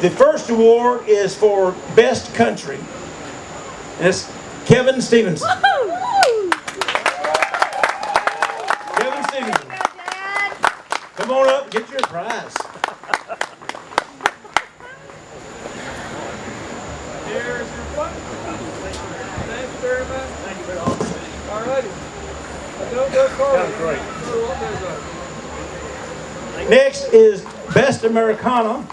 The first award is for Best Country. And it's Kevin Stevenson. Kevin Stevenson. Come on up, get your prize. Here's your plate. Thank you very much. Thank you very much. All righty. Don't go far. Next is Best Americana.